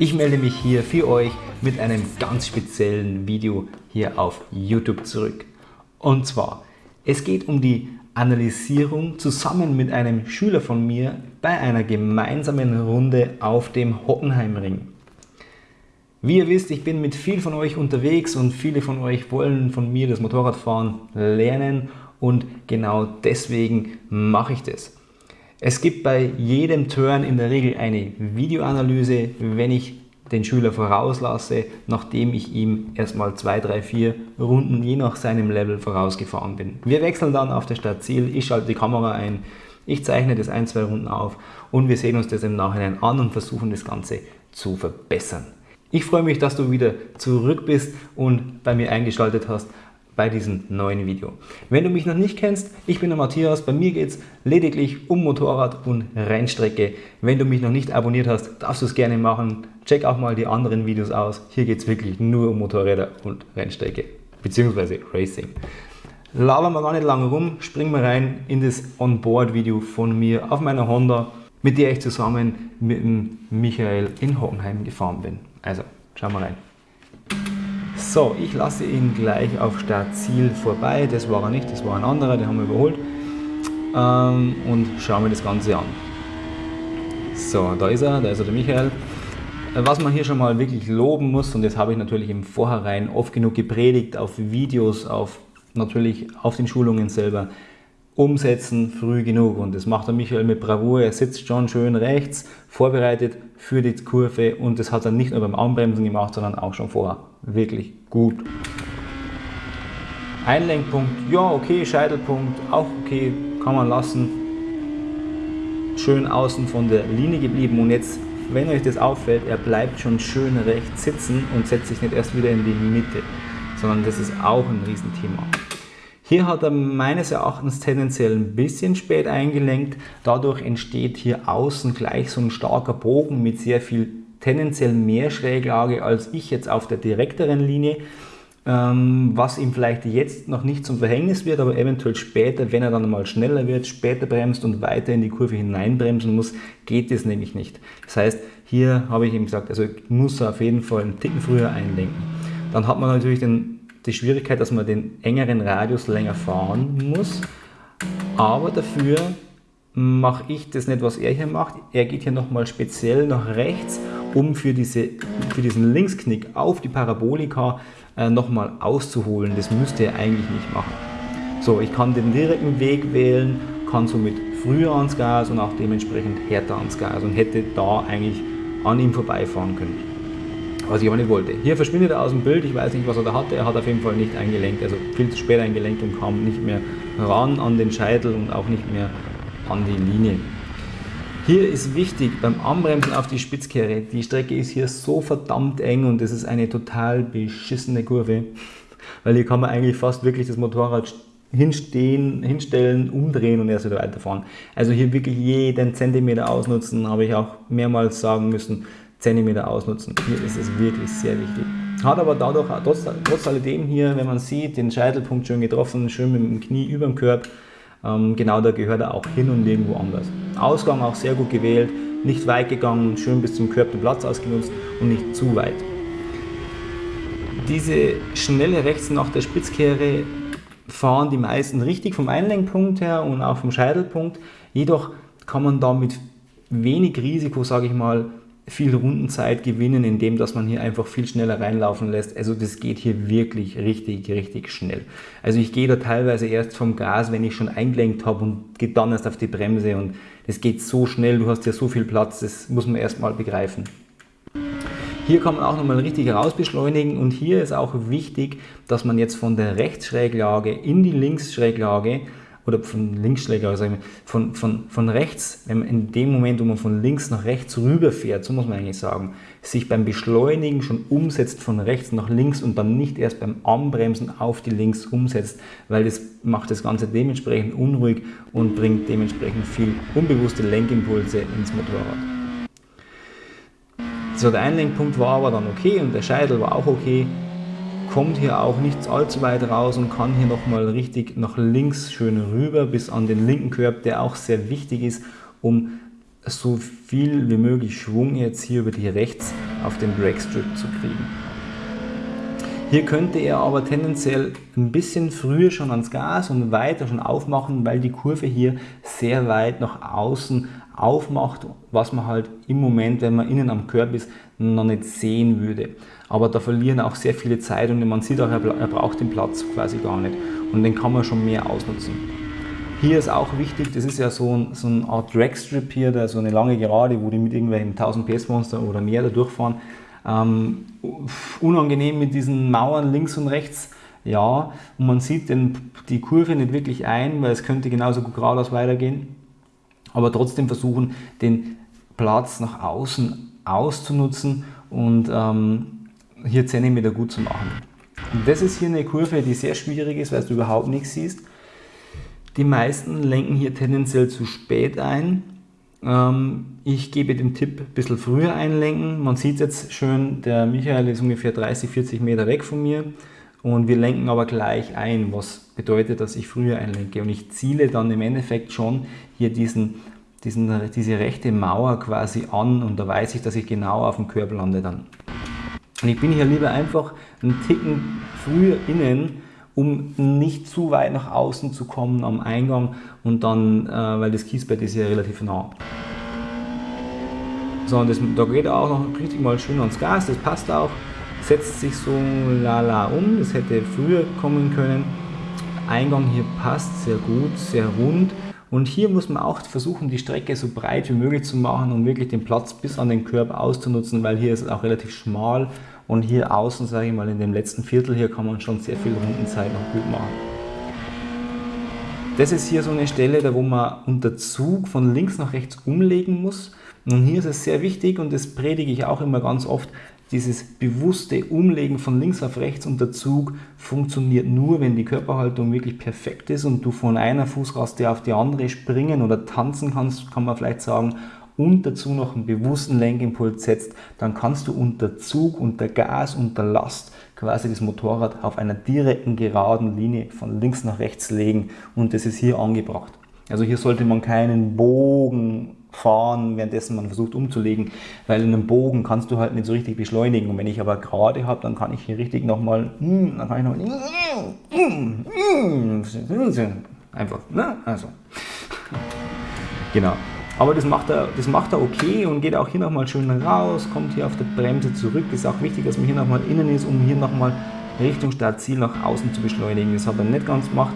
Ich melde mich hier für euch mit einem ganz speziellen Video hier auf YouTube zurück. Und zwar, es geht um die Analysierung zusammen mit einem Schüler von mir bei einer gemeinsamen Runde auf dem Hockenheimring. Wie ihr wisst, ich bin mit vielen von euch unterwegs und viele von euch wollen von mir das Motorradfahren lernen und genau deswegen mache ich das. Es gibt bei jedem Turn in der Regel eine Videoanalyse, wenn ich den Schüler vorauslasse, nachdem ich ihm erstmal zwei, drei, vier Runden je nach seinem Level vorausgefahren bin. Wir wechseln dann auf der Stadt Ziel, ich schalte die Kamera ein, ich zeichne das ein, zwei Runden auf und wir sehen uns das im Nachhinein an und versuchen das Ganze zu verbessern. Ich freue mich, dass du wieder zurück bist und bei mir eingeschaltet hast bei diesem neuen Video. Wenn du mich noch nicht kennst, ich bin der Matthias, bei mir geht es lediglich um Motorrad und Rennstrecke. Wenn du mich noch nicht abonniert hast, darfst du es gerne machen. Check auch mal die anderen Videos aus. Hier geht es wirklich nur um Motorräder und Rennstrecke, beziehungsweise Racing. Labern wir gar nicht lange rum, springen wir rein in das Onboard-Video von mir auf meiner Honda, mit der ich zusammen mit dem Michael in Hockenheim gefahren bin. Also, schauen wir rein. So, ich lasse ihn gleich auf Startziel vorbei. Das war er nicht, das war ein anderer, den haben wir überholt. Ähm, und schauen wir das Ganze an. So, da ist er, da ist er der Michael. Äh, was man hier schon mal wirklich loben muss, und das habe ich natürlich im Vorhinein oft genug gepredigt, auf Videos, auf natürlich auf den Schulungen selber, umsetzen früh genug. Und das macht der Michael mit Bravour. Er sitzt schon schön rechts, vorbereitet für die Kurve und das hat er nicht nur beim Anbremsen gemacht, sondern auch schon vorher. Wirklich gut. Einlenkpunkt, ja okay, Scheitelpunkt, auch okay, kann man lassen. Schön außen von der Linie geblieben und jetzt, wenn euch das auffällt, er bleibt schon schön rechts sitzen und setzt sich nicht erst wieder in die Mitte, sondern das ist auch ein Riesenthema. Hier hat er meines Erachtens tendenziell ein bisschen spät eingelenkt. Dadurch entsteht hier außen gleich so ein starker Bogen mit sehr viel tendenziell mehr Schräglage als ich jetzt auf der direkteren Linie. Ähm, was ihm vielleicht jetzt noch nicht zum Verhängnis wird, aber eventuell später, wenn er dann mal schneller wird, später bremst und weiter in die Kurve hineinbremsen muss, geht es nämlich nicht. Das heißt, hier habe ich ihm gesagt, also muss er auf jeden Fall einen Ticken früher einlenken. Dann hat man natürlich den die Schwierigkeit, dass man den engeren Radius länger fahren muss. Aber dafür mache ich das nicht, was er hier macht. Er geht hier nochmal speziell nach rechts, um für, diese, für diesen Linksknick auf die Parabolika äh, nochmal auszuholen. Das müsste er eigentlich nicht machen. So, ich kann den direkten Weg wählen, kann somit früher ans Gas und auch dementsprechend härter ans Gas und hätte da eigentlich an ihm vorbeifahren können was ich aber nicht wollte. Hier verschwindet er aus dem Bild, ich weiß nicht, was er da hatte, er hat auf jeden Fall nicht eingelenkt, also viel zu spät eingelenkt und kam nicht mehr ran an den Scheitel und auch nicht mehr an die Linie. Hier ist wichtig beim Anbremsen auf die Spitzkehre, die Strecke ist hier so verdammt eng und es ist eine total beschissene Kurve, weil hier kann man eigentlich fast wirklich das Motorrad hinstehen, hinstellen, umdrehen und erst wieder weiterfahren. Also hier wirklich jeden Zentimeter ausnutzen, habe ich auch mehrmals sagen müssen, cm ausnutzen. Hier ist es wirklich sehr wichtig. Hat aber dadurch, trotz, trotz alledem hier, wenn man sieht, den Scheitelpunkt schön getroffen, schön mit dem Knie über dem Körper. Ähm, genau da gehört er auch hin und nirgendwo anders. Ausgang auch sehr gut gewählt, nicht weit gegangen, schön bis zum Körper den Platz ausgenutzt und nicht zu weit. Diese schnelle rechts nach der Spitzkehre fahren die meisten richtig vom Einlenkpunkt her und auch vom Scheitelpunkt. Jedoch kann man da mit wenig Risiko, sage ich mal, viel Rundenzeit gewinnen, indem dass man hier einfach viel schneller reinlaufen lässt. Also das geht hier wirklich richtig, richtig schnell. Also ich gehe da teilweise erst vom Gas, wenn ich schon eingelenkt habe und gehe dann erst auf die Bremse und das geht so schnell, du hast ja so viel Platz, das muss man erstmal begreifen. Hier kann man auch nochmal richtig rausbeschleunigen und hier ist auch wichtig, dass man jetzt von der Rechtsschräglage in die Linksschräglage oder von Linksschläger, also von, von, von rechts, in dem Moment, wo man von links nach rechts rüberfährt, so muss man eigentlich sagen, sich beim Beschleunigen schon umsetzt von rechts nach links und dann nicht erst beim Anbremsen auf die links umsetzt, weil das macht das Ganze dementsprechend unruhig und bringt dementsprechend viel unbewusste Lenkimpulse ins Motorrad. So, der Einlenkpunkt war aber dann okay und der Scheitel war auch okay kommt hier auch nicht allzu weit raus und kann hier nochmal richtig nach links schön rüber bis an den linken Körper, der auch sehr wichtig ist, um so viel wie möglich Schwung jetzt hier über die Rechts auf den Dragstrip zu kriegen. Hier könnte er aber tendenziell ein bisschen früher schon ans Gas und weiter schon aufmachen, weil die Kurve hier sehr weit nach außen aufmacht, was man halt im Moment, wenn man innen am Körb ist, noch nicht sehen würde. Aber da verlieren auch sehr viele Zeit und man sieht auch, er braucht den Platz quasi gar nicht und den kann man schon mehr ausnutzen. Hier ist auch wichtig, das ist ja so, ein, so eine Art Dragstrip hier, da so eine lange Gerade, wo die mit irgendwelchen 1000 PS Monster oder mehr da durchfahren. Ähm, unangenehm mit diesen Mauern links und rechts, ja, und man sieht den, die Kurve nicht wirklich ein, weil es könnte genauso gut geradeaus weitergehen, aber trotzdem versuchen, den Platz nach außen auszunutzen und ähm, hier 10 Meter gut zu machen. Und das ist hier eine Kurve, die sehr schwierig ist, weil du überhaupt nichts siehst. Die meisten lenken hier tendenziell zu spät ein. Ähm, ich gebe den Tipp, ein bisschen früher einlenken. Man sieht jetzt schön, der Michael ist ungefähr 30, 40 Meter weg von mir und wir lenken aber gleich ein, was bedeutet, dass ich früher einlenke. Und ich ziele dann im Endeffekt schon hier diesen, diesen, diese rechte Mauer quasi an und da weiß ich, dass ich genau auf dem Körper lande dann. Und ich bin hier lieber einfach einen Ticken früher innen, um nicht zu weit nach außen zu kommen am Eingang und dann, äh, weil das Kiesbett ist ja relativ nah. So, und das, da geht er auch noch richtig mal schön ans Gas, das passt auch, setzt sich so lala um, das hätte früher kommen können. Eingang hier passt sehr gut, sehr rund und hier muss man auch versuchen, die Strecke so breit wie möglich zu machen und wirklich den Platz bis an den Körper auszunutzen, weil hier ist es auch relativ schmal und hier außen, sage ich mal, in dem letzten Viertel hier kann man schon sehr viel Rundenzeit noch gut machen. Das ist hier so eine Stelle, da wo man unter Zug von links nach rechts umlegen muss. Und hier ist es sehr wichtig und das predige ich auch immer ganz oft, dieses bewusste Umlegen von links auf rechts unter Zug funktioniert nur, wenn die Körperhaltung wirklich perfekt ist und du von einer Fußraste auf die andere springen oder tanzen kannst, kann man vielleicht sagen, und dazu noch einen bewussten Lenkimpuls setzt, dann kannst du unter Zug, unter Gas, unter Last quasi das Motorrad auf einer direkten geraden Linie von links nach rechts legen und das ist hier angebracht. Also hier sollte man keinen Bogen fahren, währenddessen man versucht umzulegen, weil in einem Bogen kannst du halt nicht so richtig beschleunigen und wenn ich aber gerade habe, dann kann ich hier richtig nochmal, hm, dann kann ich nochmal, hm, hm, einfach, ne, also, genau. Aber das macht, er, das macht er okay und geht auch hier nochmal schön raus, kommt hier auf der Bremse zurück. Ist auch wichtig, dass man hier nochmal innen ist, um hier nochmal Richtung Startziel nach außen zu beschleunigen. Das hat er nicht ganz gemacht.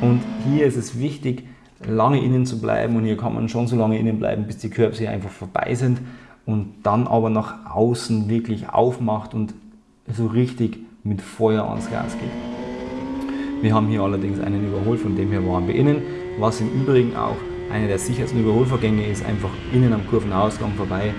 Und hier ist es wichtig, lange innen zu bleiben und hier kann man schon so lange innen bleiben, bis die hier einfach vorbei sind und dann aber nach außen wirklich aufmacht und so richtig mit Feuer ans Gas geht. Wir haben hier allerdings einen Überhol, von dem her waren wir innen, was im Übrigen auch eine der sichersten Überholvorgänge ist einfach innen am Kurvenausgang vorbei.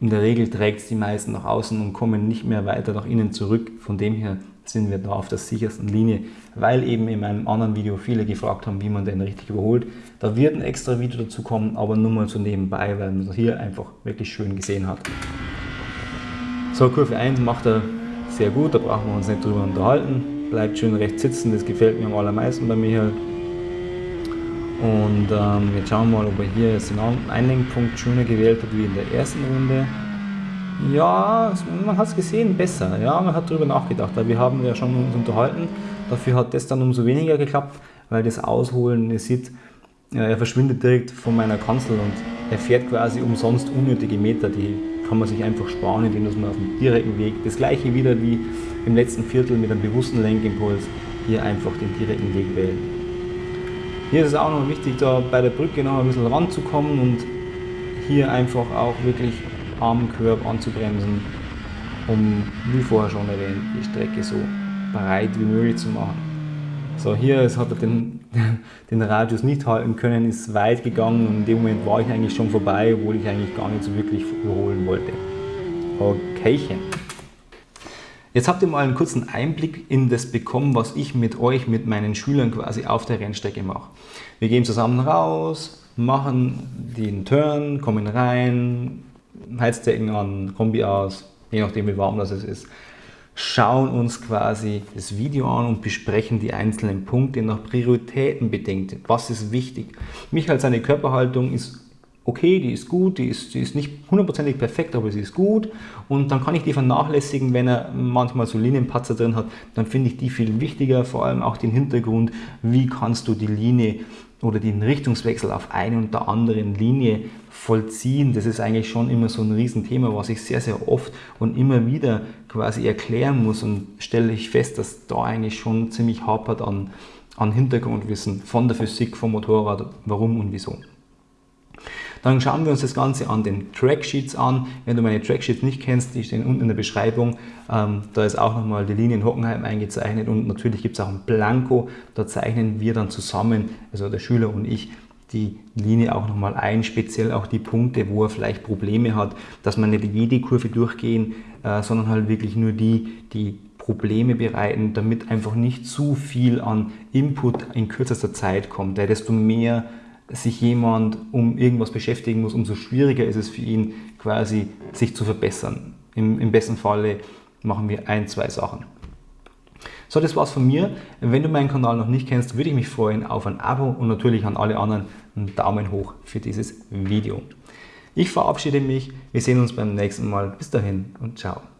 In der Regel trägt es die meisten nach außen und kommen nicht mehr weiter nach innen zurück. Von dem her sind wir da auf der sichersten Linie, weil eben in meinem anderen Video viele gefragt haben, wie man den richtig überholt. Da wird ein extra Video dazu kommen, aber nur mal so nebenbei, weil man das hier einfach wirklich schön gesehen hat. So, Kurve 1 macht er sehr gut, da brauchen wir uns nicht drüber unterhalten. Bleibt schön rechts sitzen, das gefällt mir am allermeisten bei mir. Und ähm, jetzt schauen wir mal, ob er hier den Einlenkpunkt schöner gewählt hat wie in der ersten Runde. Ja, man hat es gesehen, besser. Ja, man hat darüber nachgedacht, weil wir haben ja schon uns unterhalten. Dafür hat das dann umso weniger geklappt, weil das Ausholen, ihr seht, er verschwindet direkt von meiner Kanzel und er fährt quasi umsonst unnötige Meter, die kann man sich einfach sparen, indem man auf dem direkten Weg, das gleiche wieder wie im letzten Viertel mit einem bewussten Lenkimpuls, hier einfach den direkten Weg wählen. Hier ist es auch noch wichtig, da bei der Brücke noch ein bisschen ranzukommen und hier einfach auch wirklich am Körb anzubremsen, um, wie vorher schon erwähnt, die Strecke so breit wie möglich zu machen. So, hier ist, hat er den, den Radius nicht halten können, ist weit gegangen und in dem Moment war ich eigentlich schon vorbei, obwohl ich eigentlich gar nicht so wirklich überholen wollte. Okaychen. Jetzt habt ihr mal einen kurzen Einblick in das bekommen, was ich mit euch, mit meinen Schülern quasi auf der Rennstrecke mache. Wir gehen zusammen raus, machen den Turn, kommen rein, Heizdecken an, Kombi aus, je nachdem wie warm das ist, schauen uns quasi das Video an und besprechen die einzelnen Punkte nach Prioritäten bedenkt. Was ist wichtig? Mich als seine Körperhaltung ist okay, die ist gut, die ist, die ist nicht hundertprozentig perfekt, aber sie ist gut und dann kann ich die vernachlässigen, wenn er manchmal so Linienpatzer drin hat, dann finde ich die viel wichtiger, vor allem auch den Hintergrund, wie kannst du die Linie oder den Richtungswechsel auf eine und der anderen Linie vollziehen. Das ist eigentlich schon immer so ein Riesenthema, was ich sehr, sehr oft und immer wieder quasi erklären muss und stelle ich fest, dass da eigentlich schon ziemlich hapert an, an Hintergrundwissen von der Physik, vom Motorrad, warum und wieso. Dann schauen wir uns das Ganze an den Tracksheets an. Wenn du meine Tracksheets nicht kennst, die stehen unten in der Beschreibung. Ähm, da ist auch nochmal die Linie in Hockenheim eingezeichnet und natürlich gibt es auch ein Blanko. Da zeichnen wir dann zusammen, also der Schüler und ich, die Linie auch nochmal ein, speziell auch die Punkte, wo er vielleicht Probleme hat, dass man nicht jede Kurve durchgehen, äh, sondern halt wirklich nur die, die Probleme bereiten, damit einfach nicht zu viel an Input in kürzester Zeit kommt. Desto mehr sich jemand um irgendwas beschäftigen muss, umso schwieriger ist es für ihn quasi sich zu verbessern. Im, im besten Falle machen wir ein, zwei Sachen. So, das war's von mir. Wenn du meinen Kanal noch nicht kennst, würde ich mich freuen auf ein Abo und natürlich an alle anderen einen Daumen hoch für dieses Video. Ich verabschiede mich. Wir sehen uns beim nächsten Mal. Bis dahin und ciao.